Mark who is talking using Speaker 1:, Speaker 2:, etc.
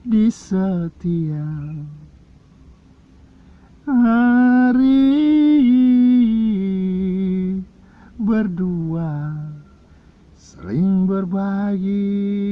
Speaker 1: di setiap hari berdua sering berbagi.